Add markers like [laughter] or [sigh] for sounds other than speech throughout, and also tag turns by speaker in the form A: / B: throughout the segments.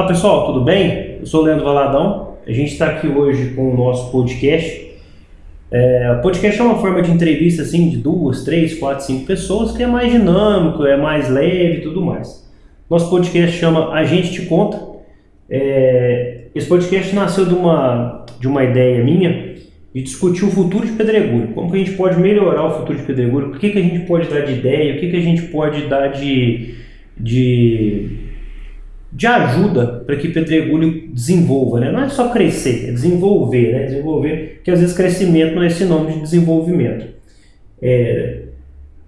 A: Olá pessoal, tudo bem? Eu sou o Leandro Valadão. A gente está aqui hoje com o nosso podcast. É, o podcast é uma forma de entrevista assim de duas, três, quatro, cinco pessoas que é mais dinâmico, é mais leve e tudo mais. Nosso podcast chama A Gente Te Conta. É, esse podcast nasceu de uma, de uma ideia minha de discutir o futuro de Pedregulho. Como que a gente pode melhorar o futuro de Pedregulho, o que, que a gente pode dar de ideia, o que, que a gente pode dar de, de de ajuda para que Pedregulho desenvolva, né? Não é só crescer, é desenvolver, né? Desenvolver, porque às vezes crescimento não é sinônimo de desenvolvimento. É...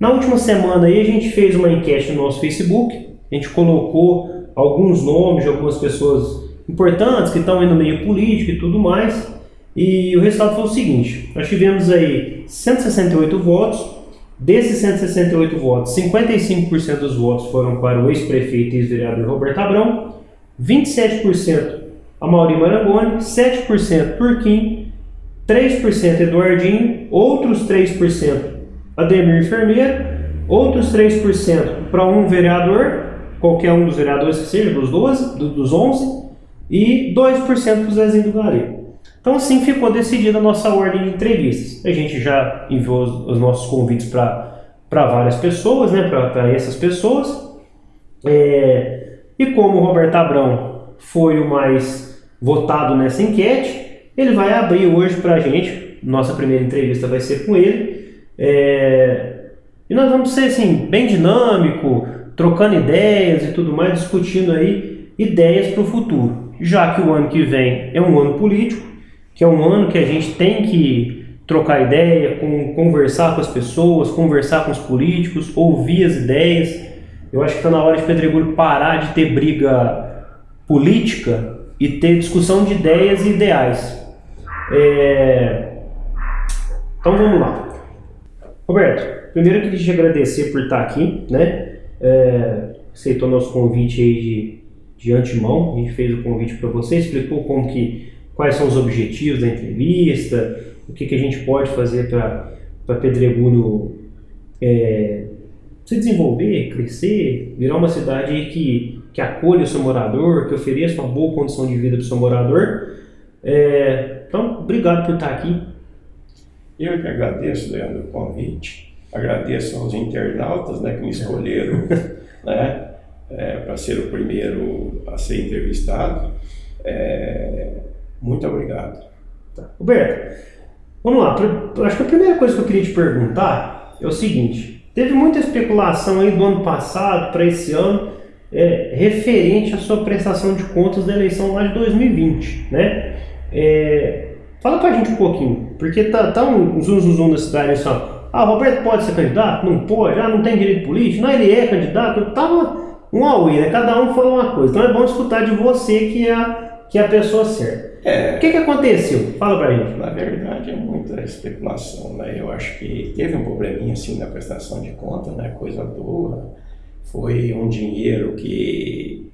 A: Na última semana aí a gente fez uma enquete no nosso Facebook, a gente colocou alguns nomes de algumas pessoas importantes que estão aí no meio político e tudo mais, e o resultado foi o seguinte, nós tivemos aí 168 votos, Desses 168 votos, 55% dos votos foram para o ex-prefeito e ex-vereador Roberto Abrão, 27% a Mauri Marangoni, 7% Turquim, 3% Eduardinho, outros 3% Ademir Enfermeiro, outros 3% para um vereador, qualquer um dos vereadores que seja, dos 12, dos 11, e 2% para o Zezinho do Galego. Então assim ficou decidida a nossa ordem de entrevistas. A gente já enviou os, os nossos convites para várias pessoas, né, para essas pessoas. É, e como o Roberto Abrão foi o mais votado nessa enquete, ele vai abrir hoje para a gente, nossa primeira entrevista vai ser com ele. É, e nós vamos ser assim, bem dinâmico, trocando ideias e tudo mais, discutindo aí ideias para o futuro. Já que o ano que vem é um ano político, que é um ano que a gente tem que trocar ideia, com, conversar com as pessoas, conversar com os políticos, ouvir as ideias. Eu acho que está na hora de Pedregulho parar de ter briga política e ter discussão de ideias e ideais. É... Então vamos lá. Roberto, primeiro eu queria te agradecer por estar aqui, né? É... Aceitou nosso convite aí de, de antemão, a gente fez o convite para você, explicou como que quais são os objetivos da entrevista, o que, que a gente pode fazer para Pedregulho é, se desenvolver, crescer, virar uma cidade que, que acolhe o seu morador, que ofereça uma boa condição de vida para o seu morador. É, então, obrigado por estar aqui.
B: Eu que agradeço, Leandro, o convite. Agradeço aos internautas né, que me escolheram [laughs] né, é, para ser o primeiro a ser entrevistado. É, muito obrigado.
A: Tá. Roberto, vamos lá. Acho que a primeira coisa que eu queria te perguntar é o seguinte: teve muita especulação aí do ano passado para esse ano é, referente à sua prestação de contas da eleição lá de 2020, né? É, fala pra gente um pouquinho, porque tá, tá um zoom zoom, zoom na cidade assim, ó. Ah, Roberto pode ser candidato? Não pode, ah, não tem direito político, não, ele é candidato, tava um auê, né? Cada um falou uma coisa. Então é bom escutar de você que é a, que a pessoa certa. É, o que, que aconteceu? Fala pra gente.
B: Na verdade, é muita especulação, né? Eu acho que teve um probleminha assim na prestação de conta, né? Coisa boa. Foi um dinheiro que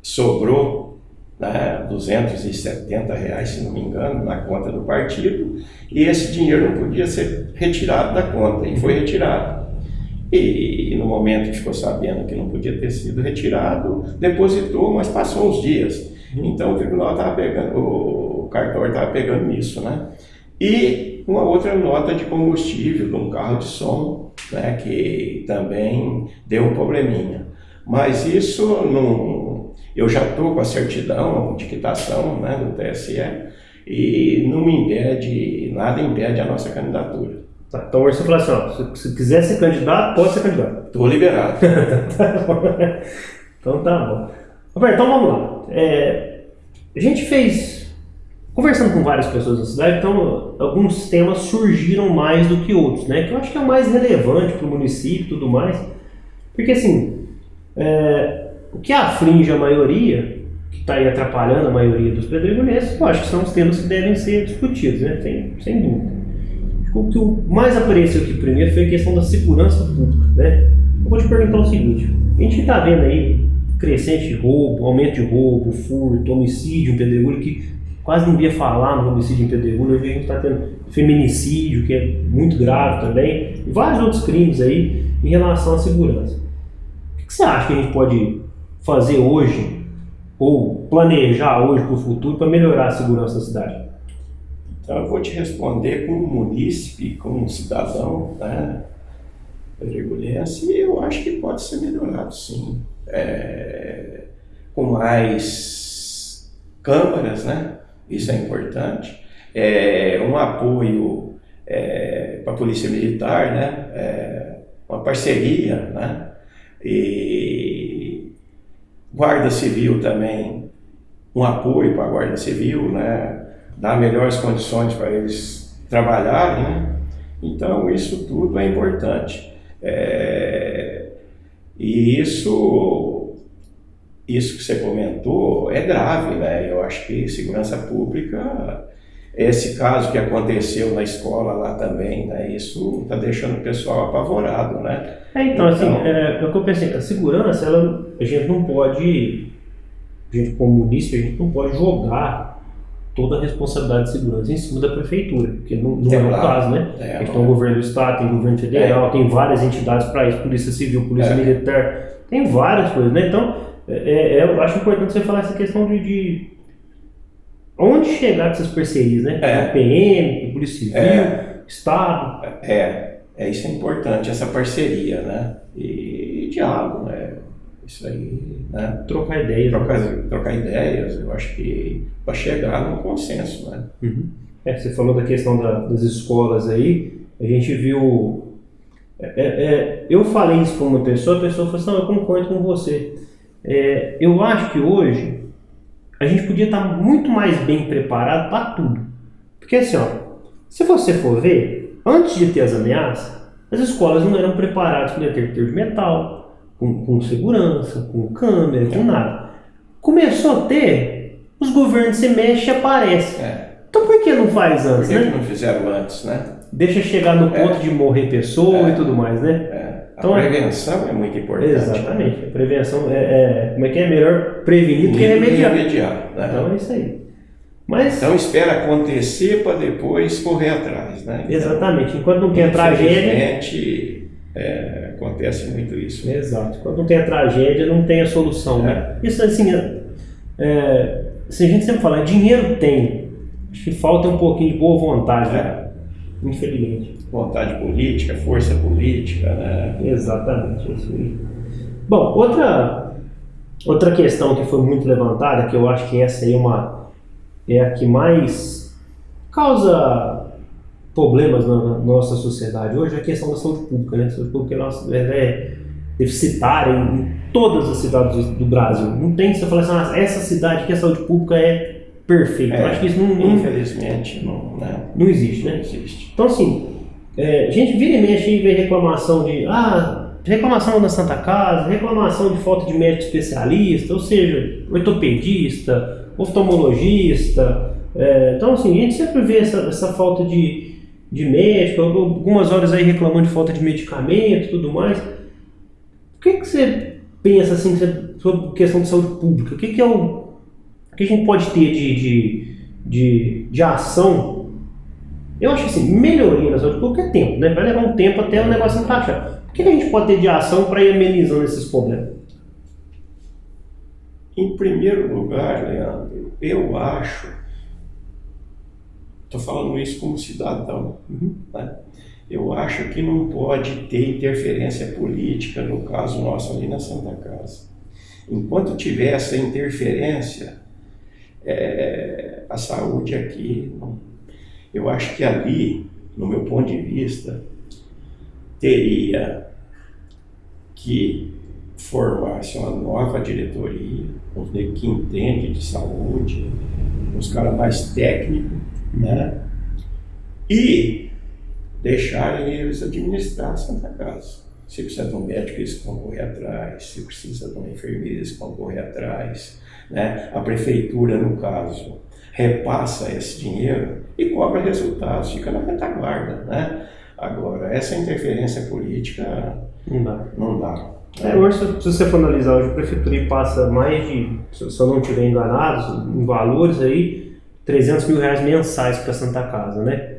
B: sobrou, né? 270 reais, se não me engano, na conta do partido, e esse dinheiro não podia ser retirado da conta, e foi retirado. E no momento que ficou sabendo que não podia ter sido retirado, depositou, mas passou uns dias. Então o tribunal estava pegando, o cartório estava pegando nisso, né? E uma outra nota de combustível de um carro de som, né, que também deu um probleminha. Mas isso não. Eu já estou com a certidão de quitação né, do TSE e não me impede, nada impede a nossa candidatura.
A: Tá, então você falou assim, ó, se, se quiser ser candidato, pode ser candidato.
B: Estou liberado. [laughs]
A: tá então tá bom. Roberto, então vamos lá. É, a gente fez, conversando com várias pessoas da cidade, então alguns temas surgiram mais do que outros, né? Que eu acho que é o mais relevante para o município e tudo mais. Porque assim, é, o que aflige a maioria, que está aí atrapalhando a maioria dos pedregulhenses, eu acho que são os temas que devem ser discutidos, né? Sem, sem dúvida. O que mais apareceu aqui primeiro foi a questão da segurança pública, né? Eu vou te perguntar o seguinte, a gente está vendo aí crescente de roubo, aumento de roubo, furto, homicídio em Pedregulho, que quase não via falar no homicídio em Pedregulho, hoje a gente está tendo feminicídio, que é muito grave também, e vários outros crimes aí em relação à segurança. O que você acha que a gente pode fazer hoje ou planejar hoje para o futuro para melhorar a segurança da cidade?
B: Então eu vou te responder como munícipe, como cidadão, né? Perigulhense, eu acho que pode ser melhorado sim. É, com mais câmaras, né? Isso é importante. É, um apoio é, para a Polícia Militar, né? É, uma parceria, né? E Guarda Civil também, um apoio para a Guarda Civil, né? Dar melhores condições para eles trabalharem, né? Então, isso tudo é importante. É, e isso, isso que você comentou é grave, né? Eu acho que segurança pública, esse caso que aconteceu na escola lá também, né? Isso está deixando o pessoal apavorado, né?
A: É, então, assim, então, assim, é, é o que eu pensei, a segurança, ela, a gente não pode, a gente como município, a gente não pode jogar toda a responsabilidade de segurança em cima da prefeitura, porque não, não é, é o caso, né? É, a gente tem o governo do estado, tem o governo federal, é. tem várias entidades para isso, polícia civil, polícia é. militar, tem várias coisas, né? Então, é, é, eu acho importante você falar essa questão de, de onde chegar com essas parcerias, né? É. PM, polícia civil, estado.
B: É, é, isso é importante, essa parceria, né? E diálogo, né? Isso aí, né?
A: Trocar ideias.
B: Trocar, né? trocar ideias, eu acho que para chegar num consenso, né?
A: Uhum. É, você falou da questão da, das escolas aí, a gente viu. É, é, é eu falei isso com uma pessoa, a pessoa falou assim: não, eu concordo com você. É, eu acho que hoje a gente podia estar muito mais bem preparado para tudo. Porque assim, ó, se você for ver, antes de ter as ameaças, as escolas não eram preparadas com detector de metal, com, com segurança, com câmera, com nada. Começou a ter, os governos se mexem e aparecem. É. Então por que não faz antes,
B: por que
A: né?
B: Que não fizeram antes, né?
A: Deixa chegar no ponto é. de morrer pessoa é. e tudo mais, né?
B: É. A então, prevenção é muito importante.
A: Exatamente. A prevenção é, é, como é que é melhor prevenir do que remediar.
B: remediar né?
A: Então é isso aí. Mas,
B: então espera acontecer para depois correr atrás, né?
A: Então, exatamente. Enquanto não tem a tragédia.
B: É, acontece muito isso.
A: Exato. Quando não tem a tragédia, não tem a solução. Né? É. Isso assim, é, é, assim, a gente sempre fala, dinheiro tem. Acho que falta um pouquinho de boa vontade, né? É. Infelizmente.
B: Vontade política, força política, né?
A: Exatamente, isso aí. Bom, outra, outra questão que foi muito levantada, que eu acho que essa aí é uma é a que mais causa problemas na, na, nossa sociedade hoje é a questão da saúde pública. Né? A saúde pública é, é deficitária em, em todas as cidades do Brasil. Não tem que você falar assim, ah, essa cidade que a saúde pública é perfeita. É, Eu acho que isso não,
B: não infelizmente não, né?
A: não existe, né?
B: Não existe.
A: Então assim, é, a gente vira e mexe e vê reclamação de ah, reclamação da Santa Casa, reclamação de falta de médico especialista, ou seja, ortopedista, oftalmologista. É, então assim, a gente sempre vê essa, essa falta de, de médico, algumas horas aí reclamando de falta de medicamento e tudo mais. O que, que você pensa assim sobre questão de saúde pública? O que, que é o, o que a gente pode ter de, de, de, de ação? Eu acho assim, melhoria na saúde pública é tempo, né? Vai levar um tempo até o negócio encaixar. O que, que a gente pode ter de ação para ir amenizando esses problemas?
B: Em primeiro lugar, Leandro, eu acho Estou falando isso como cidadão. Uhum. Né? Eu acho que não pode ter interferência política, no caso nosso ali na Santa Casa. Enquanto tiver essa interferência, é, a saúde aqui, eu acho que ali, no meu ponto de vista, teria que formar-se uma nova diretoria, que entende de saúde, uns caras mais técnicos, né? E deixarem eles administrar a Santa Casa. Se precisa de um médico, eles vão correr atrás. Se precisa de uma enfermeira, eles vão correr atrás. Né? A prefeitura, no caso, repassa esse dinheiro e cobra resultados, fica na retaguarda. Né? Agora, essa interferência política
A: não dá.
B: Não dá.
A: É, hoje, se você for analisar, hoje a prefeitura passa mais de, se eu não estiver enganado, em valores aí, 300 mil reais mensais para Santa Casa, né?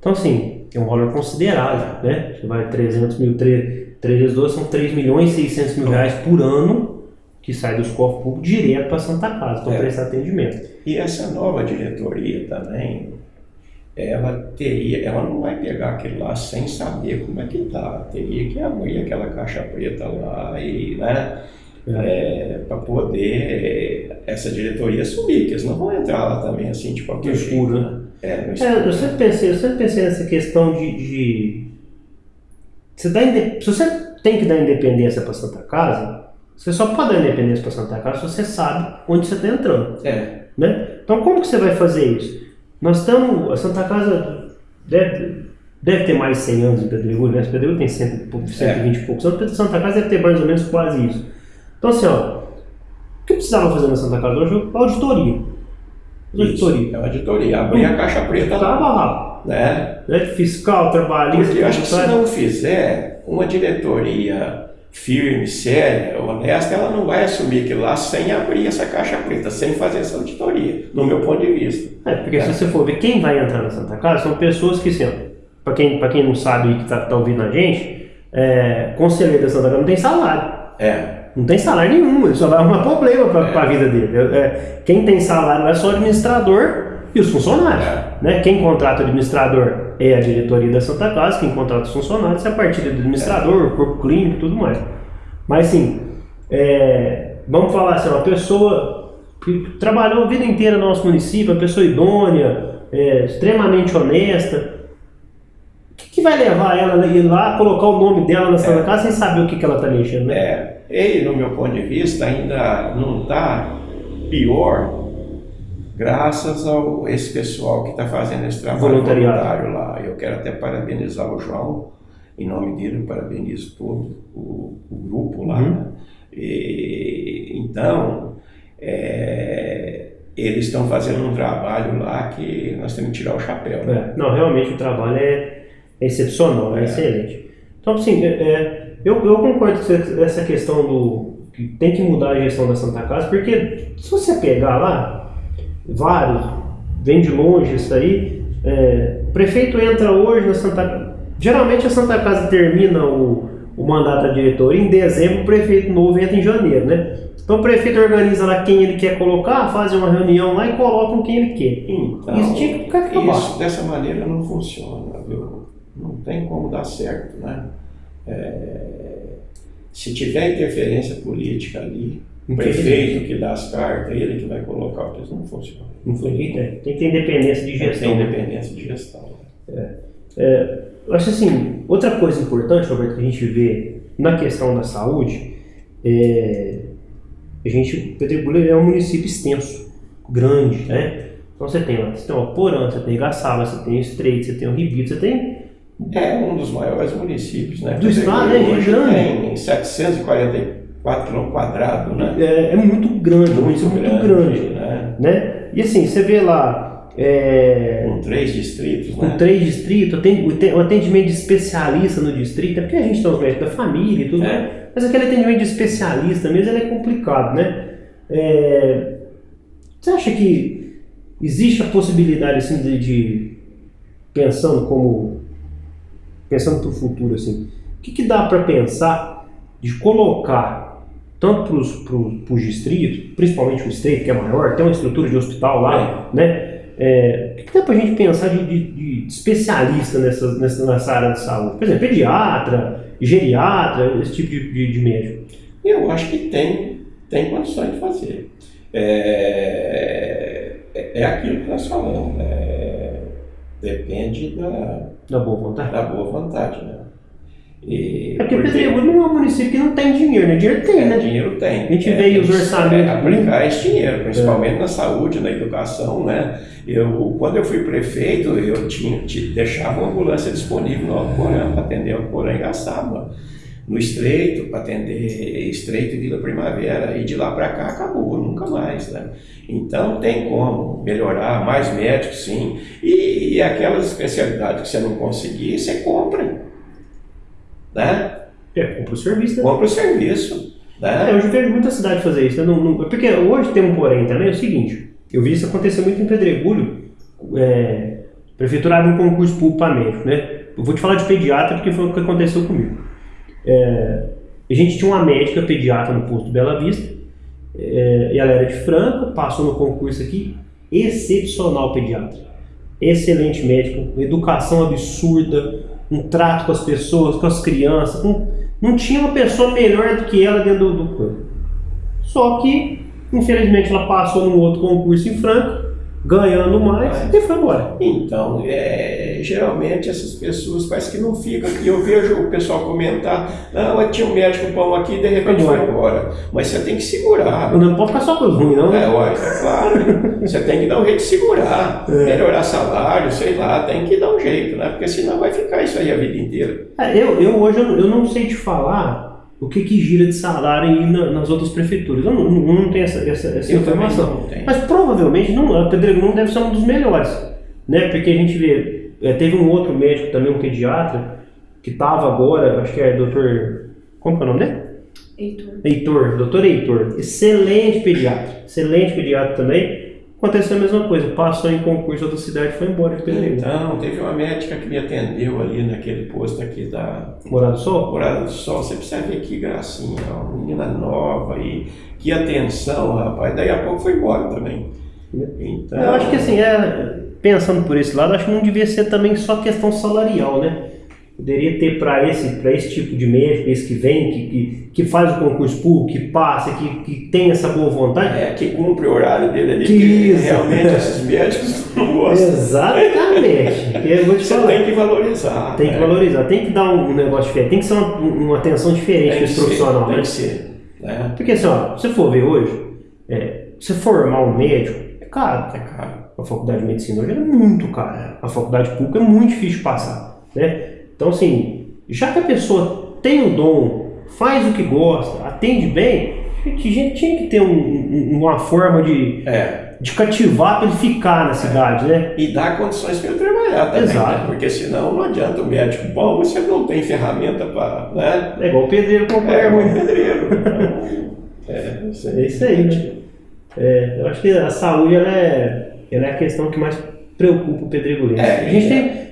A: Então, assim, é um valor considerável, né? Você vai 300 mil, 3, 3 vezes 2 são 3 milhões e 600 mil reais por ano que sai dos cofres públicos direto para Santa Casa, para é. prestar atendimento.
B: E essa nova diretoria também, ela teria, ela não vai pegar aquilo lá sem saber como é que tá. Teria que abrir aquela caixa preta lá e, né? É. É, para poder essa diretoria assumir, que eles não vão entrar lá também assim de qualquer no escuro, jeito. Né?
A: É, no escuro. É, eu sempre pensei, eu sempre pensei nessa questão de, de... Você dá, se você tem que dar independência para Santa Casa, você só pode dar independência para Santa Casa se você sabe onde você está entrando.
B: É.
A: Né? Então como que você vai fazer isso? Nós estamos, a Santa Casa deve, deve ter mais de 100 anos em Pedregulho, né? Pedregulho tem 100, 120 é. e poucos anos, Santa Casa deve ter mais ou menos quase isso. Então assim, ó, o que precisava fazer na Santa Casa hoje? Auditoria.
B: Auditoria. É uma auditoria, abrir a caixa preta
A: lá. lá.
B: Né?
A: né? Fiscal, trabalhista.
B: Porque eu acho que se não fizer uma diretoria firme, séria, honesta, ela não vai assumir que lá sem abrir essa caixa preta, sem fazer essa auditoria, no meu ponto de vista.
A: É, porque é. se você for ver quem vai entrar na Santa Casa, são pessoas que, assim, para quem, quem não sabe e que está tá ouvindo a gente, é, conselheiro da Santa Casa não tem salário.
B: É.
A: Não tem salário nenhum, ele só vai arrumar problema para é. a vida dele. É, quem tem salário é só o administrador e os funcionários. É. Né? Quem contrata o administrador é a diretoria da Santa Casa, quem contrata os funcionários é a partir do administrador, o corpo clínico e tudo mais. Mas assim, é, vamos falar assim, uma pessoa que trabalhou a vida inteira no nosso município, uma pessoa idônea, é, extremamente honesta, que, vai levar ela a ir lá colocar o nome dela na Santa é. Casa sem saber o que, que ela está mexendo? Né?
B: É, ele, no meu ponto de vista, ainda não está pior graças a esse pessoal que está fazendo esse trabalho voluntário lá. Eu quero até parabenizar o João, em nome dele, parabenizo todo o, o grupo lá. Uhum. Né? E, então, é, eles estão fazendo um trabalho lá que nós temos que tirar o chapéu. Né?
A: É, não, realmente o trabalho é, excepcional, é, é, excelente. Então, assim, é, é, eu, eu concordo com essa questão do que tem que mudar a gestão da Santa Casa, porque se você pegar lá, vários, vem de longe isso aí. É, o prefeito entra hoje na Santa Casa. Geralmente a Santa Casa termina o, o mandato da diretoria em dezembro, o prefeito novo entra em janeiro, né? Então o prefeito organiza lá quem ele quer colocar, faz uma reunião lá e coloca quem ele quer.
B: Então, isso tinha que acabar. Isso dessa maneira não funciona, tem como dar certo, né? É, se tiver interferência política ali, o prefeito que dá as cartas, ele que vai colocar, porque isso não funciona.
A: Não funciona. Tem que ter independência de gestão.
B: Tem independência de gestão.
A: É. É, eu acho assim, outra coisa importante, Roberto, que a gente vê na questão da saúde, é, a gente, Pedregulho é um município extenso, grande, né? Então você tem lá, você tem o Porã, você tem Gaçaba, você tem o Estreito, você tem o Ribeiro, você tem...
B: É um dos maiores municípios, né?
A: Do estado, né?
B: Grande. Tem 740 4 km quadrados, né?
A: É, é, muito grande, muito, muito grande, grande né? né? E assim, você vê lá...
B: É, com três distritos,
A: Com né? três distritos, tem o atendimento de especialista no distrito, é porque a gente tem os médicos da família e tudo, é. né? mas aquele atendimento de especialista mesmo é complicado, né? É, você acha que existe a possibilidade assim de, de pensando como pensando para o futuro assim, o que, que dá para pensar de colocar tanto para os distritos, principalmente o estreito, que é maior, tem uma estrutura de hospital lá, é. né? É, o que dá para a gente pensar de, de, de especialista nessa, nessa, nessa, área de saúde? Por exemplo, pediatra, geriatra, esse tipo de, de, médico.
B: Eu acho que tem, tem condições de fazer. É, é, é aquilo que nós falamos, né? Depende da,
A: da boa vontade.
B: Da boa vontade né?
A: E, é porque, porque Pedregulho não é um município que não tem dinheiro, né? Dinheiro tem, né?
B: Dinheiro tem.
A: A gente é, vê os orçamentos. É,
B: aplicar esse dinheiro, principalmente é. na saúde, na educação, né? Eu, quando eu fui prefeito, eu tinha, deixava uma ambulância disponível no Alcorão para atender o Alcorão em Gaçaba. No Estreito, para atender Estreito e Vila Primavera. E de lá para cá acabou, nunca mais, né? Então tem como melhorar, mais médicos sim. E, e aquelas especialidades que você não conseguir, você compra né?
A: É, compra o serviço, né?
B: Compra o serviço. Né?
A: É, eu já vejo muita cidade fazer isso. Né? Não, não, porque hoje tem um porém também, é o seguinte, eu vi isso acontecer muito em Pedregulho, é, prefeitura abre um concurso público para médico, né? Eu vou te falar de pediatra porque foi o que aconteceu comigo. É, a gente tinha uma médica pediatra no posto Bela Vista É, ela era de Franca, passou no concurso aqui, excepcional pediatra. Excelente médico, educação absurda, um trato com as pessoas, com as crianças. Não, não tinha uma pessoa melhor do que ela dentro do, do corpo. Só que, infelizmente, ela passou num outro concurso em Franca, ganhando mais e foi embora.
B: Então, é, geralmente essas pessoas parece que não ficam. E eu vejo o pessoal comentar, não, tinha um médico bom aqui de repente foi embora. Mas você tem que segurar.
A: Não pode ficar só com ruim, não?
B: Né? É, ué, é claro. você tem que dar um jeito de segurar, é. melhorar salário, sei lá, tem que dar um jeito, né? Porque senão vai ficar isso aí a vida inteira.
A: É, eu, eu hoje eu, eu não sei te falar o que, que gira de salário aí na, nas outras prefeituras. Eu não, não, não tenho essa, essa, essa informação. Mas provavelmente não, a Pedregulho não deve ser um dos melhores. Né? Porque a gente vê, é, teve um outro médico também, um pediatra, que estava agora, acho que é doutor. Como é o nome dele?
C: Heitor.
A: Heitor, doutor Heitor. Excelente pediatra. Excelente pediatra também Aconteceu a mesma coisa, passou em concurso outra cidade foi embora de Pedreiro.
B: Então, teve uma médica que me atendeu ali naquele posto aqui da
A: Morada do Sol?
B: Morada do Sol, você precisa ver que gracinha, uma menina nova e que atenção, rapaz. Daí a pouco foi embora também.
A: Então... Eu acho que assim, é, pensando por esse lado, acho que não devia ser também só questão salarial, né? Poderia ter para esse, esse tipo de médico, esse que vem, que, que, que faz o concurso público, que passa, que, que tem essa boa vontade.
B: É, que cumpre o horário dele ali, que, que realmente esses médicos [laughs] não gostam.
A: Exatamente.
B: eu vou te Você falar. tem que valorizar.
A: Tem que né? valorizar, tem que dar um negócio diferente, tem que ser uma, uma atenção diferente para esse profissional.
B: Tem
A: né?
B: que ser. Né?
A: Porque assim, ó, se você for ver hoje, é, você formar um médico, é caro.
B: É caro.
A: A faculdade de medicina hoje é muito cara. A faculdade pública é muito difícil de passar. Né? Então, assim, já que a pessoa tem o dom, faz o que gosta, atende bem, a gente tinha que ter um, um, uma forma de,
B: é.
A: de cativar para ele ficar na cidade,
B: é.
A: né?
B: E dar condições para ele trabalhar também. Né? Exato. Né? Porque senão não adianta o médico bom, você não tem ferramenta para. Né?
A: É igual o pedreiro com
B: É igual o pedreiro. [laughs] é,
A: isso aí. É isso aí, né? É, eu acho que a saúde ela é, ela é a questão que mais preocupa o pedreiro.
B: É,
A: a gente tem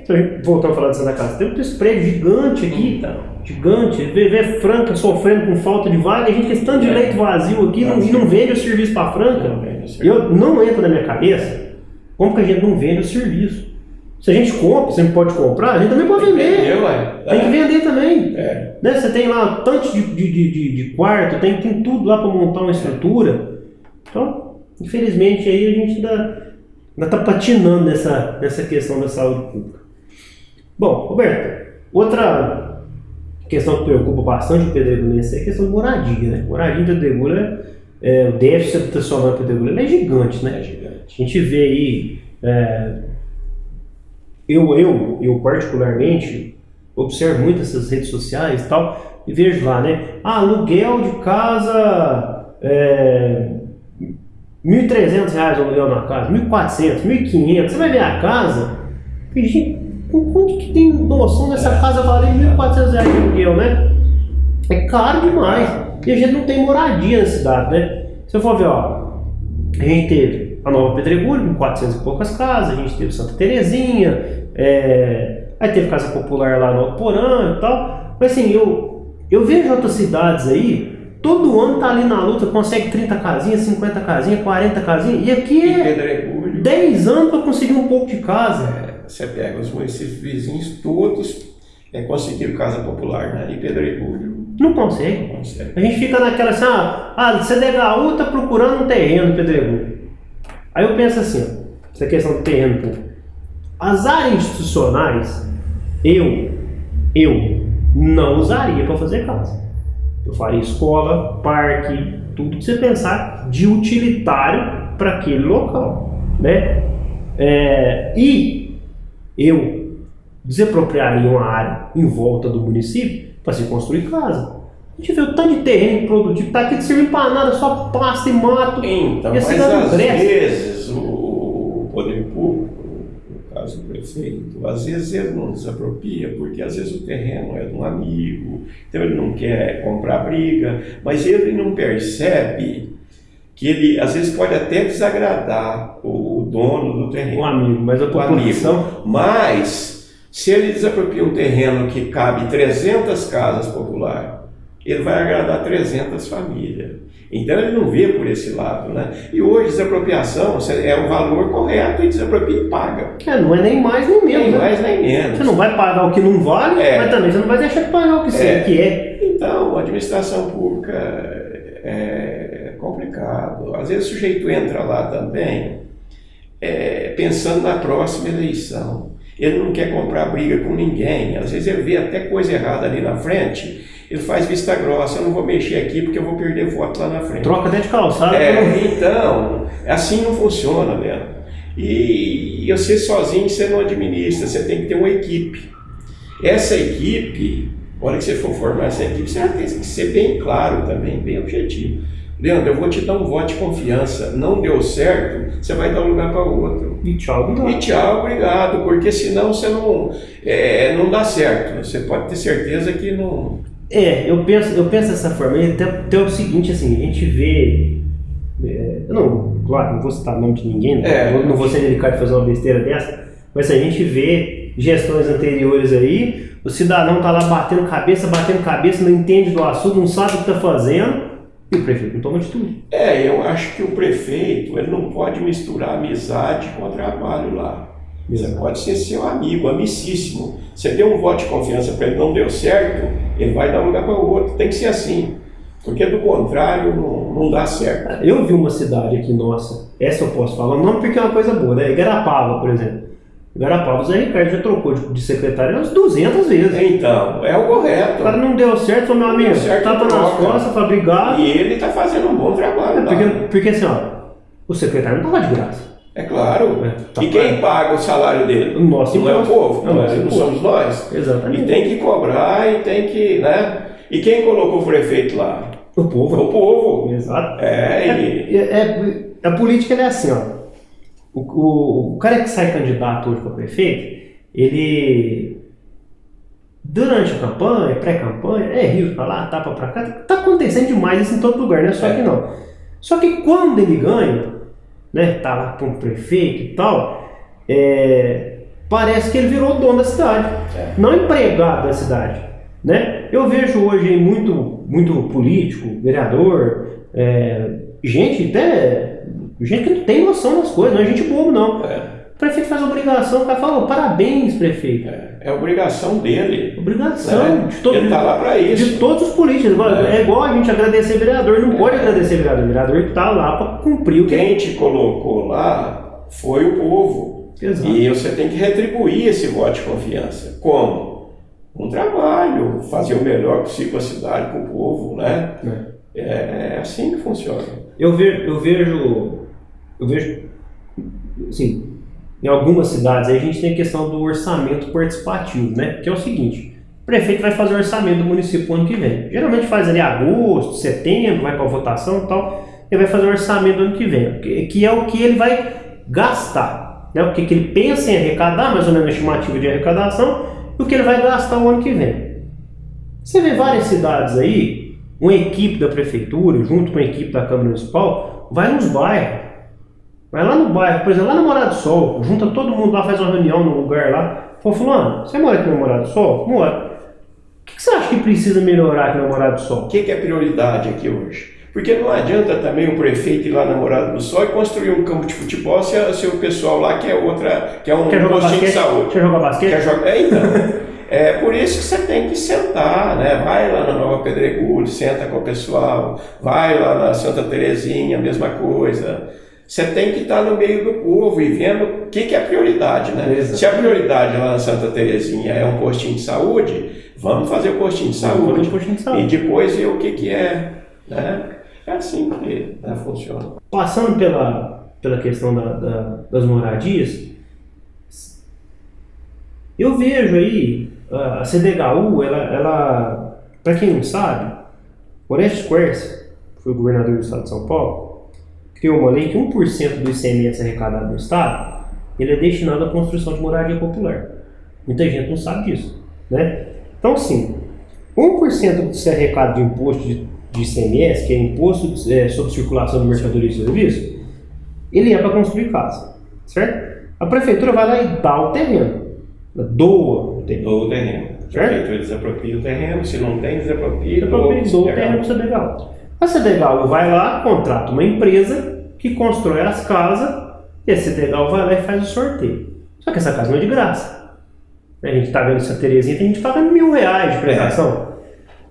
A: voltando a falar de Santa Casa, tem um prédio gigante aqui, então. gigante, vê, vê Franca sofrendo com falta de vaga, a gente tem tanto de é. leito vazio aqui não, e não vende o serviço para Franca. Não eu não entra na minha cabeça como que a gente não vende o serviço. Se a gente compra, sempre pode comprar, a gente também pode vender. Tem que vender também.
B: É.
A: Né? Você tem lá tanto de, de, de, de quarto, tem, tem tudo lá para montar uma estrutura. Então, infelizmente, aí a gente ainda está patinando nessa, nessa questão da saúde pública. Bom, Roberto, outra questão que preocupa bastante o pedregulhense é a questão de moradia, né? Moradia em Pedregulha, é, o déficit habitacional em Pedregulha é gigante, né?
B: É gigante.
A: A gente vê aí, é, eu, eu, eu particularmente, observo muito essas redes sociais e tal, e vejo lá, né? Ah, aluguel de casa, é, 1.300 reais o aluguel na casa, 1.400, 1.500, você vai ver a casa, gente, Onde que tem noção dessa casa valer 1.400 reais de aluguel, né? É caro demais. E a gente não tem moradia na cidade, né? Se eu for ver, ó, a gente teve a Nova Pedregulho com 400 e poucas casas, a gente teve Santa Terezinha, é... aí teve Casa Popular lá no Porã e tal. Mas assim, eu, eu vejo outras cidades aí, todo ano tá ali na luta, consegue 30 casinhas, 50 casinhas, 40 casinhas, e aqui é 10 anos para conseguir um pouco de casa.
B: É. Você pega os municípios vizinhos, todos é, conseguiram casa popular né? em Pedregulho.
A: Não consegue.
B: Não consegue.
A: A gente fica naquela assim, ah, a CDHU está procurando um terreno Pedregulho. Aí eu penso assim, ó, essa questão do terreno público. As áreas institucionais, eu, eu não usaria para fazer casa. Eu faria escola, parque, tudo que você pensar de utilitário para aquele local, né? É, e eu desapropriaria uma área em volta do município para se construir casa. A gente vê o tanto de terreno produtivo, está aqui de servir para nada, só pasta e mato.
B: Então,
A: e
B: mas às vezes o poder público, no prefeito, às vezes ele não desapropria, porque às vezes o terreno é de um amigo, então ele não quer comprar briga, mas ele não percebe que ele às vezes pode até desagradar o dono do terreno.
A: O amigo, mas a população...
B: Amigo. Mas, se ele desapropria um terreno que cabe 300 casas populares, ele vai agradar 300 famílias. Então ele não vê por esse lado, né? E hoje desapropriação é o valor correto e desapropria e paga.
A: É, não é nem mais nem menos.
B: Nem
A: né?
B: mais nem menos.
A: Você não vai pagar o que não vale,
B: É.
A: mas também você não vai deixar de pagar o que, você,
B: É.
A: que é.
B: Então, a administração pública é complicado. Às vezes o sujeito entra lá também é, pensando na próxima eleição. Ele não quer comprar briga com ninguém. Às vezes ele vê até coisa errada ali na frente, ele faz vista grossa, eu não vou mexer aqui porque eu vou perder voto lá na frente.
A: Troca até de calçada.
B: É,
A: pelo-
B: então, assim não funciona, né? E, e você sozinho você não administra, você tem que ter uma equipe. Essa equipe, a hora que você for formar essa equipe, você tem que ser bem claro também, bem objetivo. Leandro, eu vou te dar um voto de confiança. Não deu certo, você vai dar um lugar para outro.
A: E tchau, obrigado.
B: E tchau, obrigado, porque senão você não, é, não dá certo. Você pode ter certeza que não.
A: É, eu penso, eu penso dessa forma. E até, até o seguinte, assim, a gente vê. é, eu não, claro, não vou citar o nome de ninguém, né?
B: É.
A: não, não vou ser delicado de fazer uma besteira dessa, mas assim, a gente vê gestões anteriores aí, o cidadão tá lá batendo cabeça, batendo cabeça, não entende do assunto, não sabe o que tá fazendo, e o prefeito não toma atitude.
B: É, eu acho que o prefeito ele não pode misturar amizade com trabalho lá. Você pode ser seu amigo, amicíssimo. Você deu um voto de confiança para ele, não deu certo, ele vai dar um lugar para o outro. Tem que ser assim. Porque do contrário não, não dá certo.
A: Eu vi uma cidade aqui nossa, essa eu posso falar, não porque é uma coisa boa, né? Igarapava, por exemplo. Igarapava, o Zé Ricardo já trocou de, de secretário umas 200 vezes.
B: Então, é o
A: O
B: correto.
A: cara não deu certo, falou, meu amigo,
B: certo,
A: tapa nas costas, foi obrigado.
B: E ele está fazendo um bom trabalho lá.
A: Porque, porque assim, ó, o secretário não tava de graça.
B: É claro.
A: É, tá
B: e quem
A: claro.
B: paga o salário dele?
A: O nosso
B: Não é o povo,
A: É
B: não, é- não
A: imposto.
B: somos nós.
A: Exatamente.
B: E tem que cobrar e tem que, né? E quem colocou o prefeito lá?
A: O povo.
B: o povo.
A: Exato.
B: É, e...
A: É, é- a política é assim, ó. O, o, o cara que sai candidato hoje para prefeito, ele. Durante a campanha, pré-campanha, é rio pra lá, tapa pra cá, tá acontecendo demais isso em todo lugar, né? Só
B: É.
A: que não. Só que quando ele ganha, né, tá lá como prefeito e tal, é, parece que ele virou o dono da cidade,
B: É.
A: não empregado da cidade, né? Eu vejo hoje muito, muito político, vereador, é, gente até, gente que não tem noção das coisas, não é gente bobo não.
B: É,
A: prefeito faz obrigação, o cara fala, "Ô, parabéns prefeito.
B: é, é obrigação dele.
A: Obrigação
B: né?
A: de, todo,
B: Ele tá lá para
A: de
B: isso.
A: todos os políticos. É.
B: É.
A: igual a gente agradecer vereador, não pode agradecer vereador. O vereador tá lá para cumprir o que
B: Quem te colocou lá foi o povo.
A: Exato.
B: E você tem que retribuir esse voto de confiança. Como? Um trabalho, fazer o melhor possível para a cidade, para o povo, né? É, é assim que funciona.
A: Eu vejo, eu vejo, eu vejo, assim, em algumas cidades aí a gente tem a questão do orçamento participativo, né? Que é o seguinte, o prefeito vai fazer o orçamento do município ano que vem. Geralmente faz ali agosto, setembro, vai para votação e tal, ele vai fazer o orçamento do ano que vem, que, é o que ele vai gastar, né? O que, que ele pensa em arrecadar, mais ou menos a estimativa de arrecadação, e o que ele vai gastar o ano que vem. Você vê várias cidades aí, uma equipe da prefeitura, junto com a equipe da Câmara Municipal, vai nos bairros. Vai lá no bairro, por exemplo, lá no Morado do Sol, junta todo mundo lá, faz uma reunião no lugar lá. Fala, fulano, você mora aqui no Morado do Sol? Mora. O que, que você acha que precisa melhorar aqui no Morado do Sol?
B: O que, que é prioridade aqui hoje? Porque não adianta também o prefeito ir lá na Morada do Sol e construir um campo de futebol se, se o pessoal lá quer outra, quer um
A: Quer
B: postinho de
A: basquete?
B: saúde.
A: Quer jogar basquete?
B: Quer jogar? É, então. É por isso que você tem que sentar, né? Vai lá na Nova Pedregulho, senta com o pessoal, vai lá na Santa Terezinha, mesma coisa. Você tem que estar no meio do povo e vendo o que, que é prioridade, né?
A: Exato.
B: Se a prioridade lá na Santa Terezinha é um postinho de saúde, vamos fazer o postinho de saúde.
A: postinho de
B: E
A: saúde.
B: depois ver o que, que é, né? É assim que né, funciona.
A: Passando pela, pela questão da- da- das moradias, eu vejo aí a CDHU, ela, ela para quem não sabe, Orestes Quercia, que foi o governador do estado de São Paulo, criou uma lei que 1% do ICMS arrecadado no estado, ele é destinado à construção de moradia popular. Muita gente não sabe disso, né? Então, sim, 1% desse arrecado de imposto de, de ICMS, que é imposto é, sobre circulação de mercadorias e serviços, ele é para construir casa, certo? A prefeitura vai lá e dá o terreno, doa o terreno.
B: Doa o terreno. O
A: Certo?
B: prefeitura desapropria o terreno, se não tem, desapropria.
A: Ele
B: doa,
A: o terreno para você legal. A CDHU vai lá, contrata uma empresa que constrói as casas e a CDHU vai lá e faz o sorteio. Só que essa casa não é de graça. A gente está vendo essa Terezinha, tem gente que paga mil reais de prestação.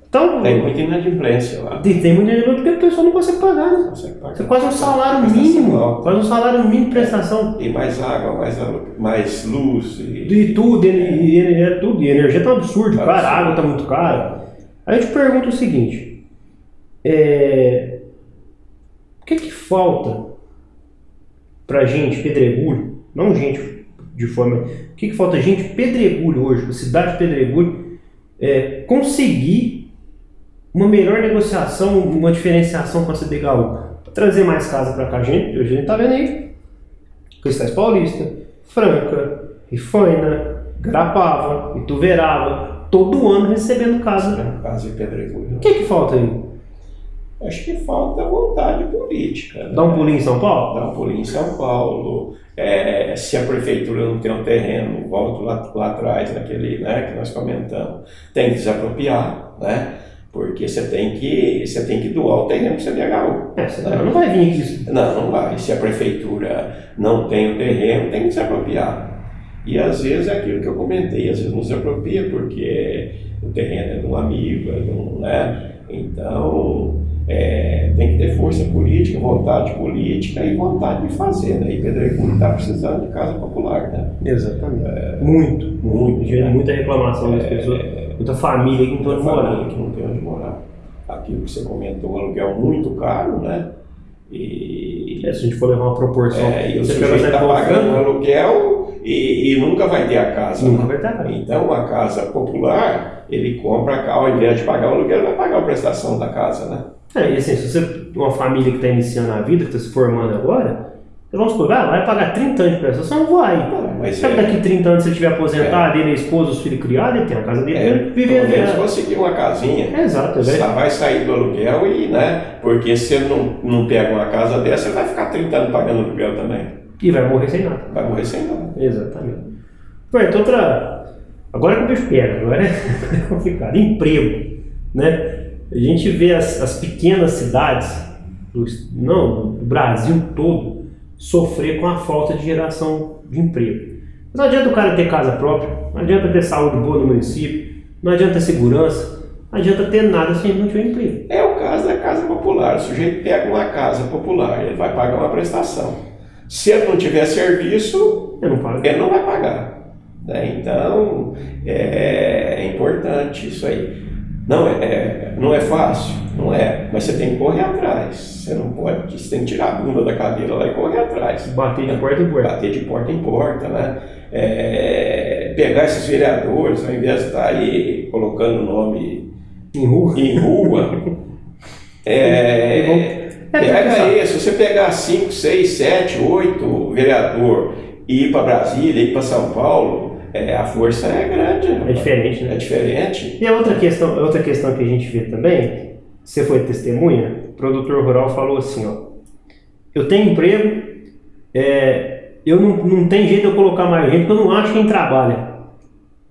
A: Então,
B: Tem muita inadimplência lá.
A: tem, tem muita gente porque a pessoa não consegue pagar, né?
B: Consegue pagar.
A: Você quase um salário mínimo,
B: alta.
A: quase um salário mínimo de prestação.
B: E mais água, mais, mais luz. E...
A: E tudo, e, e, e- é tudo, e energia tá um absurdo,
B: Tá
A: cara, a água tá muito cara. Aí eu te pergunto o seguinte, é, que que falta pra gente, pedregulho, não gente de forma, o que que falta gente pedregulho hoje, a cidade de pedregulho, é, conseguir uma melhor negociação, uma diferenciação com a CDHU, pra trazer mais casa pra cá, a gente, a gente tá vendo aí, Cristais Paulista, Franca, Rifaina, Garapava, Ituverava, todo ano recebendo casa.
B: Casa e pedregulho.
A: O que que falta aí?
B: Acho que falta vontade política. né?
A: Dá um pulinho em São Paulo?
B: Dá um pulinho em São Paulo. É, se a prefeitura não tem um terreno, volto lá, lá atrás, naquele né, que nós comentamos, tem que desapropriar, né? Porque você tem que, você tem que doar o terreno para o CDHU.
A: É, você não vai vir aqui.
B: Não, não vai. Se a prefeitura não tem o terreno, tem que desapropriar. E às vezes é aquilo que eu comentei, às vezes não se apropria porque o terreno é de um amigo, é de um, né? Então é, tem que ter força política, vontade política e vontade de fazer, né? E Pedregulho está precisando de casa popular, né?
A: Exatamente. muito, muito.
B: muito, né?
A: Muita reclamação das pessoas. Muita família que não tem onde morar.
B: que não tem onde morar. Aquilo que você comentou, o aluguel muito caro, né? E,
A: É, se a gente for levar uma proporção,
B: É, e
A: você
B: está pagando
A: conta,
B: aluguel e, e nunca vai ter a casa.
A: nunca
B: né?
A: vai estar cá.
B: Então, uma casa popular, ele compra a casa, ao invés de pagar o aluguel, ele vai pagar a prestação da casa, né?
A: É, e assim, se você, uma família que está iniciando a vida, que está se formando agora, vamos supor, ah, vai pagar 30 anos de prestação, não vai.
B: Não, mas
A: Sabe
B: é,
A: daqui 30 anos, ele estiver aposentado, ele, a esposa, os filhos criados, ele tem a casa dele,
B: é,
A: ele vive a
B: menos
A: vida.
B: conseguir uma casinha.
A: É, Exato, é
B: Você vai sair do aluguel e, né? Porque se ele não, não pega uma casa dessa, ele vai ficar 30 anos pagando aluguel também.
A: E vai morrer sem nada.
B: Vai morrer sem nada.
A: Exatamente. Pronto, outra. Agora que o bicho pega, agora é [laughs] complicado. Emprego. Né? A gente vê as, as pequenas cidades, do, não, do Brasil todo, sofrer com a falta de geração de emprego. Mas não adianta o cara ter casa própria, não adianta ter saúde boa no município, não adianta ter segurança, não adianta ter nada se a gente não tiver emprego.
B: É o caso da casa popular. O sujeito pega uma casa popular, ele vai pagar uma prestação. Se ele não tiver serviço,
A: Eu não
B: ele não vai pagar. né? Então, é, é importante isso aí. Não é, é- não é fácil, não é, mas você tem que correr atrás. Você não pode, você tem que tirar a bunda da cadeira lá e correr atrás.
A: Bater de porta em porta.
B: Bater de porta em porta, né? É, pegar esses vereadores, ao invés de estar aí colocando o nome
A: Em rua.
B: em rua, [laughs] é,
A: É,
B: pega
A: sabe,
B: aí, se você pegar 5, 6, 7, 8 vereador e ir para Brasília, ir para São Paulo, é, a força é grande.
A: É diferente, né?
B: É diferente.
A: E a outra questão, outra questão que a gente vê também, você foi testemunha, o produtor rural falou assim, ó, eu tenho emprego, é, eu não, não tem jeito de eu colocar mais gente porque eu não acho quem trabalha.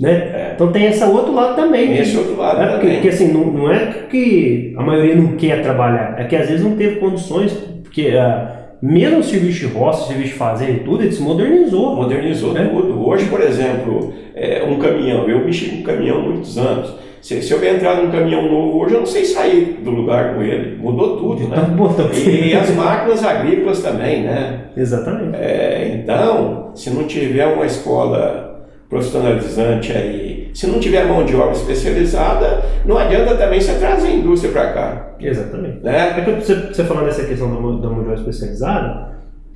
A: Né?
B: É.
A: Então tem esse outro lado também.
B: Tem esse outro lado
A: é, porque,
B: também.
A: porque, assim, não, não é que a maioria não quer trabalhar, é que às vezes não teve condições, porque ah, mesmo o serviço de roça, o serviço de fazenda e tudo, ele se modernizou.
B: Modernizou
A: É.
B: tudo. Hoje, por exemplo, é, um caminhão, eu mexi com caminhão há muitos anos. Se, se eu entrar num caminhão novo hoje, eu não sei sair do lugar com ele. Mudou tudo, né?
A: botão.
B: E as máquinas agrícolas também, né? [laughs]
A: Exatamente.
B: É, então, se não tiver uma escola profissionalizante aí, se não tiver mão de obra especializada, não adianta também você trazer a indústria para cá,
A: Exatamente.
B: né?
A: É que você, você falando dessa questão da, mão- da mão de obra especializada,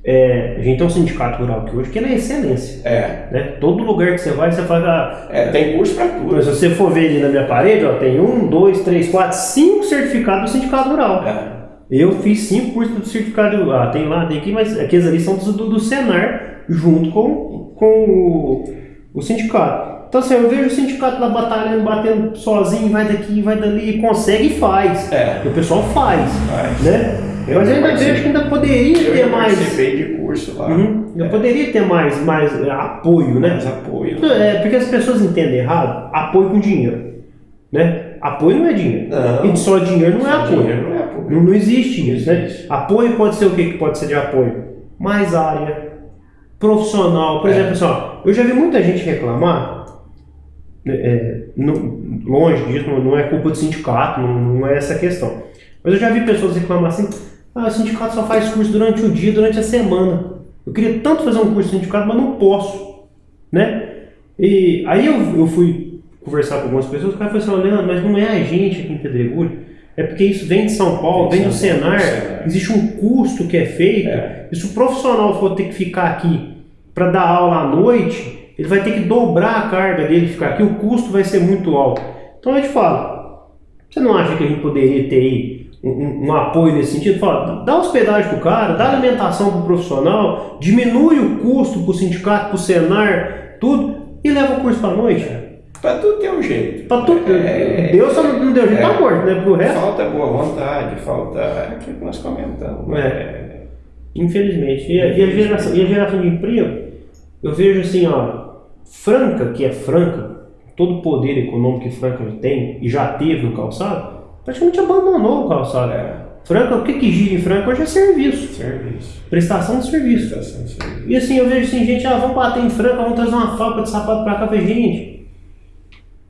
A: é, a gente tem um sindicato rural aqui hoje que ele é excelência.
B: É,
A: Né? Todo lugar que você vai, você faz a.
B: é, tem curso para tudo.
A: Mas se você for ver ali na minha parede, ó, tem um, dois, três, quatro, cinco certificados do sindicato rural.
B: É,
A: Eu fiz cinco cursos do certificado. Ah, tem lá, tem aqui, mas aqueles ali são do, do, do Senar, junto com, com o, o sindicato. Então, assim, eu vejo o sindicato lá batalhando, batendo sozinho, vai daqui, vai dali, consegue e faz.
B: é.
A: E o pessoal faz,
B: Faz.
A: né?
B: Eu
A: Mas eu ainda vejo que ainda poderia
B: Eu
A: ter mais.
B: participei de curso lá,
A: Uhum, eu
B: É.
A: poderia ter mais, mais é, apoio, né?
B: mais apoio.
A: É, porque as pessoas entendem errado apoio com dinheiro. Né? Apoio não é dinheiro.
B: Não.
A: E só dinheiro não é apoio.
B: dinheiro não é apoio.
A: Não, não existe isso, né? Apoio pode ser o que pode ser de apoio? Mais área, profissional. Por
B: É.
A: exemplo, assim, ó, eu já vi muita gente reclamar, né, é, não- longe disso, não, é culpa do sindicato, não, não é essa questão. Mas eu já vi pessoas reclamar assim, ah, o sindicato só faz curso durante o dia, durante a semana. Eu queria tanto fazer um curso de sindicato, mas não posso, né? E aí eu, eu fui conversar com algumas pessoas, o cara falou assim, "Ó, Leandro, mas não é a gente aqui em Pedregulho, é porque isso vem de São Paulo, vem
B: Vem
A: do Senar, existe um custo que é feito,
B: É.
A: e se o profissional for ter que ficar aqui para dar aula à noite, ele vai ter que dobrar a carga dele ficar aqui, o custo vai ser muito alto. Então eu te falo, você não acha que a gente poderia ter aí um, um- um apoio nesse sentido? Fala, dá hospedagem pro cara, dá alimentação pro profissional, diminui o custo pro sindicato, pro Senar, tudo, e leva o curso pra noite.
B: Pra tudo tem um jeito.
A: Pra tudo.
B: É,
A: Deus só não deu jeito,
B: é.
A: tá morto, né? Porque o resto.
B: Falta boa vontade, falta aquilo que nós comentamos.
A: É. Infelizmente. E a, e a geração, e a geração de emprego, eu vejo assim, ó, Franca, que é Franca, todo o poder econômico que Franca tem e já teve no calçado, praticamente abandonou o calçado.
B: É,
A: Franca, o que, que gira em Franca hoje é serviço,
B: serviço.
A: prestação de serviço.
B: Prestação de serviço.
A: E assim, eu vejo assim, gente, ah, vamos bater em Franca, vamos trazer uma fábrica de sapato pra cá. Gente,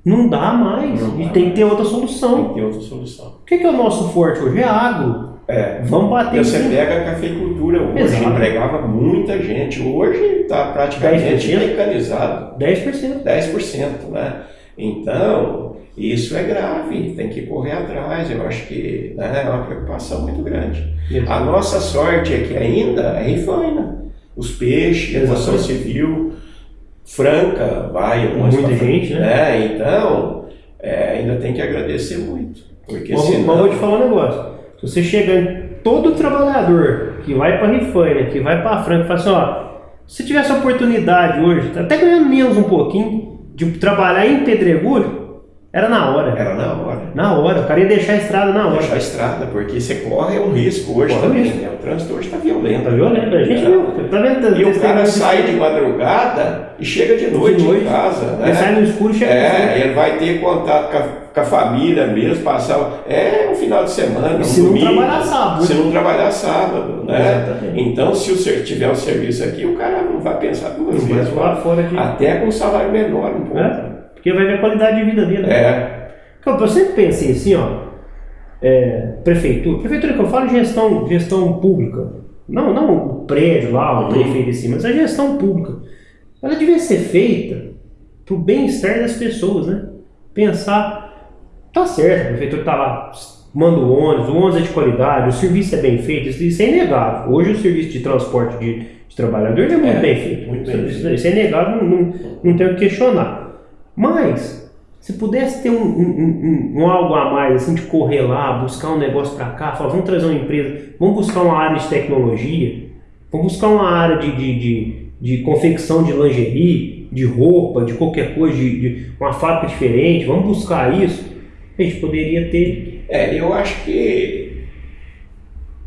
A: não dá mais,
B: Não
A: gente
B: dá
A: tem que ter outra
B: Tem
A: solução.
B: que ter outra solução.
A: O que, que é o nosso forte hoje? É agro.
B: É.
A: Vamos bater
B: E você
A: cima.
B: pega a cafeicultura hoje,
A: Exato.
B: empregava muita gente. Hoje está praticamente
A: 10%?
B: mecanizado.
A: 10%.
B: 10%, né? Então, isso é grave, tem que correr atrás. Eu acho que né, é uma preocupação muito grande. A nossa sorte é que ainda é rifaina. Os peixes, a construção civil, franca, vai algumas
A: Muita
B: pra
A: gente, né?
B: Então, é, ainda tem que agradecer muito. Porque
A: Mas,
B: senão...
A: mas vou te falar um negócio. Se você chegar em todo trabalhador que vai para Rifaina, que vai para Franca, e fala assim, ó, se tivesse a oportunidade hoje, até ganhando menos um pouquinho, de trabalhar em Pedregulho, era na hora.
B: Era na hora.
A: Na hora, o cara ia deixar a estrada na hora.
B: Deixar a estrada, porque você corre um risco hoje
A: Corre
B: também. né? O trânsito hoje está violento.
A: Tá violento, a gente viu. Tá vendo?
B: E o cara sai de madrugada e chega de noite,
A: noite.
B: em casa. Né?
A: Ele sai no escuro e chega
B: É, ele vai ter contato com a, com a família mesmo, passar. É um final de semana, um
A: Se não
B: domingo.
A: trabalhar sábado.
B: Se não trabalhar sábado, né?
A: Exatamente.
B: Então, se o ser- tiver um serviço aqui, o cara não vai pensar duas
A: Não
B: vezes. Até com um salário menor um pouco.
A: É, porque vai ver a qualidade de vida dele.
B: É.
A: Cara, Eu sempre pensei assim, ó, é, prefeitura, prefeitura que eu falo gestão, gestão pública, não, não o prédio lá, o
B: Uhum.
A: prefeito em si, mas a gestão pública, ela devia ser feita para o bem-estar das pessoas, né? Pensar, tá certo, a prefeitura tá lá, manda o ônibus, o ônibus é de qualidade, o serviço é bem feito, isso, é inegável. Hoje o serviço de transporte de, de trabalhadores é muito
B: É,
A: bem feito,
B: muito bem
A: isso, isso é inegável, não, não, não tem o que questionar. Mas, se pudesse ter um, um, um- um algo a mais, assim, de correr lá, buscar um negócio para cá, falar, vamos trazer uma empresa, vamos buscar uma área de tecnologia, vamos buscar uma área de, de, de, de confecção de lingerie, de roupa, de qualquer coisa, de, de uma fábrica diferente, vamos buscar isso, a gente poderia ter.
B: É, eu acho que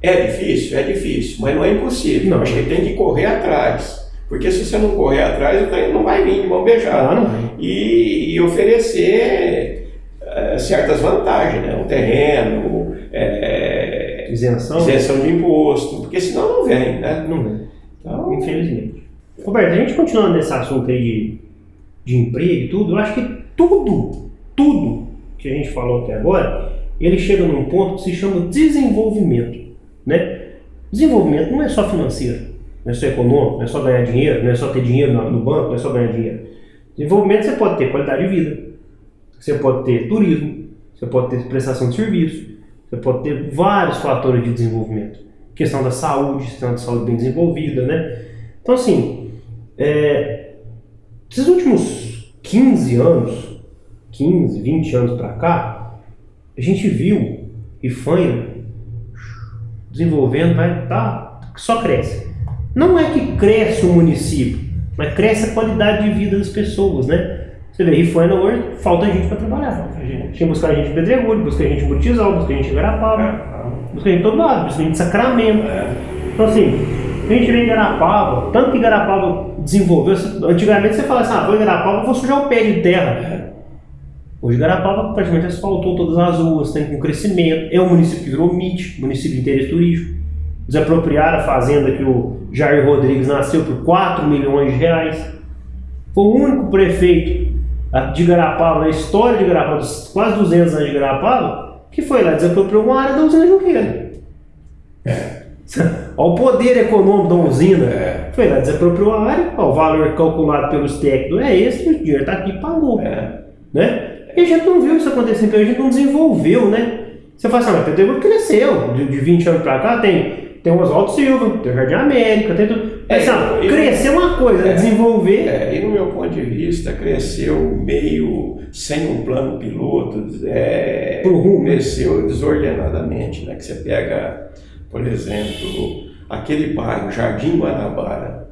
B: é difícil, é difícil, mas não é impossível.
A: Não.
B: Acho que tem que correr atrás. Porque se você não correr atrás, o trem não vai vir de mão beijada.
A: Ah, não.
B: E, e oferecer eh, certas vantagens, né? Um terreno, eh,
A: Isenção?
B: isenção de imposto, porque senão não vem, né?
A: Não vem.
B: Então,
A: Infelizmente. Roberto, a gente continuando nesse assunto aí de, de emprego e tudo, eu acho que tudo, tudo que a gente falou até agora, ele chega num ponto que se chama desenvolvimento, né? Desenvolvimento não é só financeiro, não é só econômico, não é só ganhar dinheiro, não é só ter dinheiro no banco, não é só ganhar dinheiro. Desenvolvimento você pode ter qualidade de vida, você pode ter turismo, você pode ter prestação de serviço, você pode ter vários fatores de desenvolvimento. Questão da saúde, questão da saúde bem desenvolvida, né? Então, assim, é, esses últimos 15 anos, 15, 20 anos para cá, a gente viu Rifaina desenvolvendo, vai tá, só cresce. Não é que cresce o município, mas cresce a qualidade de vida das pessoas, né? Você vê, Rifaina hoje falta gente para trabalhar. Tinha que buscar gente em Pedregulho, buscar gente em Butizal, buscar gente em Garapava, buscar gente em todo lado, buscar gente em Sacramento.
B: é,
A: Então assim, a gente vê em Garapava, tanto que Garapava desenvolveu, antigamente você fala assim, ah, vou em Garapava, vou sujar o pé de terra. Hoje Garapava praticamente asfaltou todas as ruas, tem um crescimento. É um município que virou MIT, município de interesse turístico. Desapropriaram a fazenda que o Jair Rodrigues nasceu por 4 milhões de reais. Foi o único prefeito de Garapava, na história de Garapava, quase 200 anos de Garapava, que foi lá desapropriou uma área da usina Junqueira. É. [laughs] Olha o poder econômico da usina. É. Foi lá, desapropriou a área, ó, o valor calculado pelos técnicos é esse, o dinheiro está aqui e pagou. É. Né? E a gente não viu isso acontecendo, a gente não desenvolveu, né? Você fala assim, ah, mas Pedro cresceu, de, de 20 anos para cá tem, tem o Oswaldo Silva, tem o Jardim América, tem tudo. É, assim, e, crescer uma coisa, é, desenvolver.
B: É, e no meu ponto de vista, cresceu meio sem um plano piloto, é, cresceu desordenadamente, né? Que você pega, por exemplo, aquele bairro, Jardim Guanabara.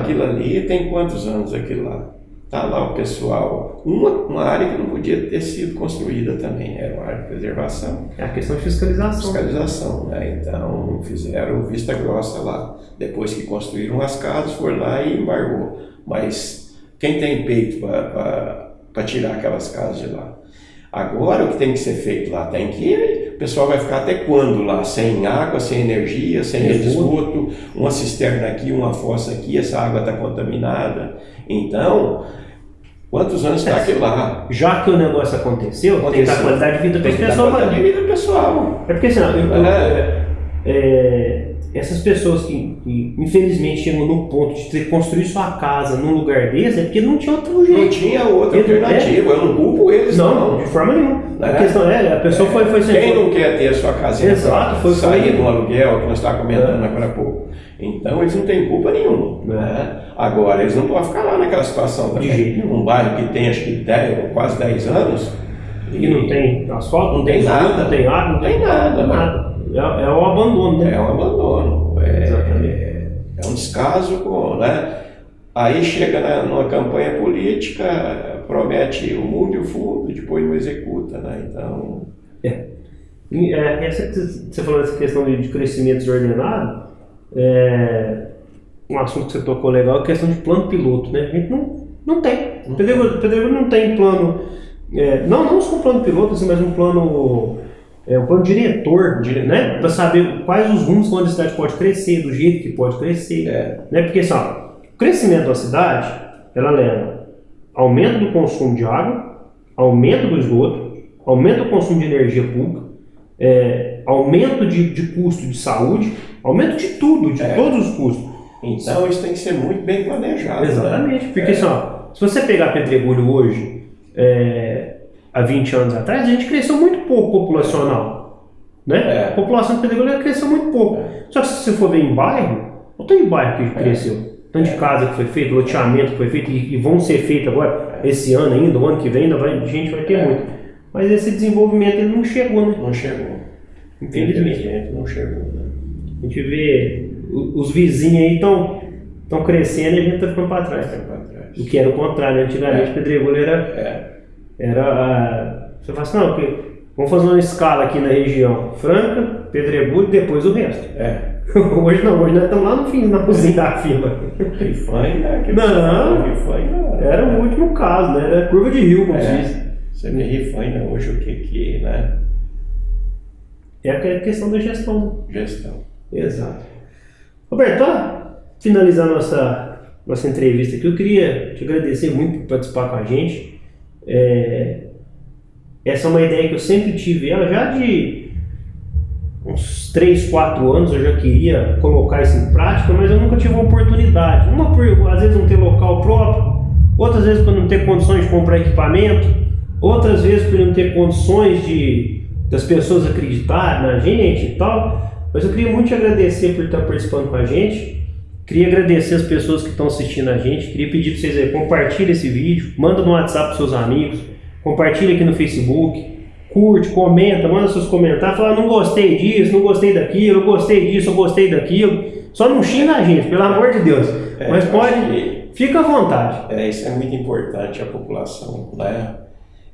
B: Aquilo ali tem quantos anos aquilo lá? Está lá o pessoal. Uma, uma área que não podia ter sido construída também, era uma área de preservação.
A: É a questão de fiscalização.
B: Fiscalização, né? Então fizeram vista grossa lá. Depois que construíram as casas, foi lá e embargou. Mas quem tem peito para tirar aquelas casas de lá? Agora o que tem que ser feito lá tem que. O pessoal vai ficar até quando lá? Sem água, sem energia, sem esgoto, uma cisterna aqui, uma fossa aqui, essa água está contaminada. Então, quantos anos está aquilo lá?
A: Já que o negócio aconteceu, aconteceu. tem que dar qualidade de vida para as
B: pessoas. Qualidade de vida pessoal.
A: É porque assim, eu, eu, é. é, essas pessoas que, que, infelizmente chegam no ponto de ter construir sua casa num lugar desse é porque não tinha outro jeito.
B: Não tinha outra alternativa, eu não culpo eles.
A: Não, não. de forma nenhuma. É. A questão é, a pessoa é. foi, foi
B: Quem não quer ter a sua casinha
A: Exato,
B: foi, sair do aluguel, que nós estávamos comentando é. agora há pouco. Então eles não têm culpa nenhuma. Né? Agora, eles não podem ficar lá naquela situação também. De jeito Um bairro que tem acho que 10, quase 10 anos.
A: E, não tem asfalto, não tem, nada, não tem água, não tem, nada. nada. É, é o abandono, né?
B: É um abandono. É, é, é um descaso, com, né? Aí chega na, numa campanha política, promete o mundo e o fundo, depois não executa, né? Então.
A: É. é essa, você falou dessa questão de crescimento desordenado, é, um assunto que você tocou legal é a questão de plano piloto, né? A gente não, não tem. O Pedro não tem plano, é, não, não só um plano piloto, assim, mas um plano, é, um plano diretor, né? Para saber quais os rumos que a cidade pode crescer, do jeito que pode crescer. É. Né? Porque assim, ó, o crescimento da cidade, ela leva aumento do consumo de água, aumento do esgoto, aumento do consumo de energia pública, é, aumento de, de custo de saúde, aumento de tudo, de é. todos os custos.
B: Então isso tem que ser muito bem planejado.
A: Né? Exatamente, né? porque é. Só, se você pegar Pedregulho hoje, é, há 20 anos atrás, a gente cresceu muito pouco populacional. Né? É. A população de Pedregulho cresceu muito pouco. É. Só que se você for ver em bairro, não tem bairro que é. cresceu. Tanto de casa que foi feito, loteamento que foi feito e, vão ser feitos agora, esse ano ainda, o ano que vem, ainda vai, a gente vai ter muito. Mas esse desenvolvimento ele não chegou, né?
B: Não chegou. Infelizmente. Não chegou. Né?
A: A gente vê os vizinhos aí estão crescendo e a gente está ficando para trás. trás. O que era o contrário, antigamente é. Pedregulho era. É. era você fala assim, não, porque vamos fazer uma escala aqui na região. Franca, Pedregulho e depois o resto. É. [laughs] hoje não, hoje nós estamos lá no fim, na cozinha da fila.
B: Rifãe, né?
A: Não, Rifãe, era o último caso, né? Era curva de rio, como é. se diz.
B: Você vê Rifãe hoje o que que, né?
A: É a questão da gestão.
B: Gestão.
A: Exato. Roberto, para finalizar nossa, nossa entrevista aqui, eu queria te agradecer muito por participar com a gente. É, essa é uma ideia que eu sempre tive, ela já de uns 3, 4 anos eu já queria colocar isso em prática, mas eu nunca tive uma oportunidade. Uma por, às vezes, não ter local próprio, outras vezes por não ter condições de comprar equipamento, outras vezes por não ter condições de das pessoas acreditarem na gente e tal. Mas eu queria muito te agradecer por estar participando com a gente. Queria agradecer as pessoas que estão assistindo a gente. Queria pedir para vocês aí, compartilhem esse vídeo, manda no WhatsApp para seus amigos, compartilha aqui no Facebook, curte, comenta, manda seus comentários, fala não gostei disso, não gostei daquilo, gostei disso, eu gostei daquilo. Só não xinga a gente, pelo amor de Deus. É, Mas pode, fica à vontade.
B: É, isso é muito importante a população, né?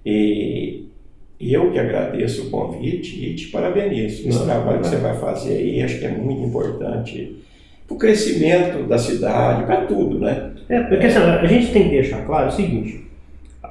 B: E eu que agradeço o convite e te parabenizo. Esse trabalho que você vai fazer aí, acho que é muito importante para o crescimento da cidade, para tudo, né?
A: É, porque assim, a gente tem que deixar claro o seguinte,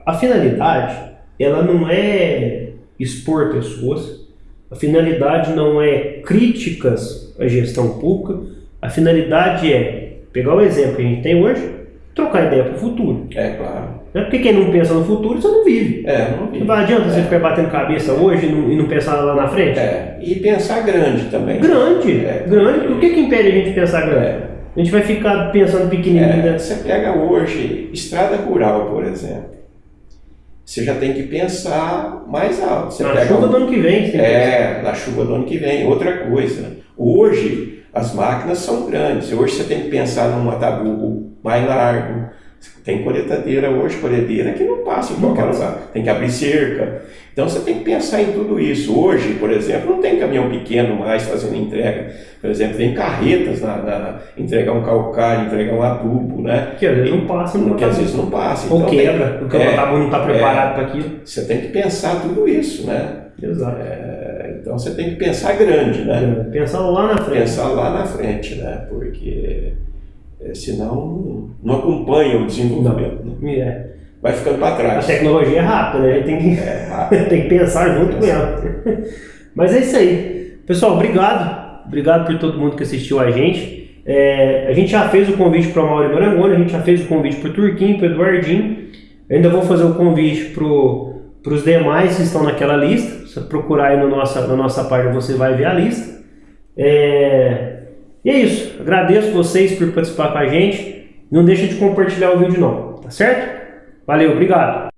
A: a finalidade ela não é expor pessoas, a finalidade não é críticas à gestão pública, a finalidade é pegar o exemplo que a gente tem hoje, trocar ideia para o futuro.
B: É, claro.
A: Né? Porque quem não pensa no futuro, você não vive.
B: É, não vive.
A: Não adianta você
B: É.
A: ficar batendo cabeça hoje e não, e não pensar lá na frente.
B: É, e pensar grande também.
A: Grande,
B: É.
A: grande. O que, que impede a gente de pensar grande?
B: É.
A: A gente vai ficar pensando pequenininho.
B: É,
A: né?
B: você pega hoje estrada rural, por exemplo. Você já tem que pensar mais alto. Você
A: Na chuva
B: um-
A: do ano que vem. você que
B: É, na chuva do ano que vem. Outra coisa, hoje as máquinas são grandes. Hoje você tem que pensar num mataburro mais largo. Tem coletadeira hoje, colhedeira que não passa em
A: Não
B: qualquer lugar. Tem que abrir cerca. Então você tem que pensar em tudo isso. Hoje, por exemplo, não tem caminhão pequeno mais fazendo entrega. Por exemplo, tem carretas na, na entregar um calcário, entregar um adubo, né?
A: Que às vezes não passa no
B: Que às vezes não passa.
A: Ou
B: Então, tem-
A: quebra, porque o
B: é,
A: tabu não está preparado para aquilo.
B: você tem que pensar tudo isso, né?
A: Exato.
B: É, então você tem que pensar grande, né?
A: Pensar lá na frente.
B: Pensar lá na frente, né? Porque é, senão não acompanha o desenvolvimento. né?
A: É.
B: Vai ficando para
A: A
B: trás.
A: tecnologia é rápida, né? A tem que,
B: É, [laughs]
A: tem que pensar junto com ela. [laughs] Mas é isso aí. Pessoal, obrigado. Obrigado por todo mundo que assistiu a gente. É, a gente já fez o convite para o Mauro Marangoni, a gente já fez o convite para o Turquinho, para o Eduardinho. Eu ainda vou fazer o convite para os demais que estão naquela lista. Se você procurar aí no nossa, na nossa página, você vai ver a lista. É, e é isso. Agradeço vocês por participar com a gente. Não deixa de compartilhar o vídeo não, tá certo? Valeu, obrigado.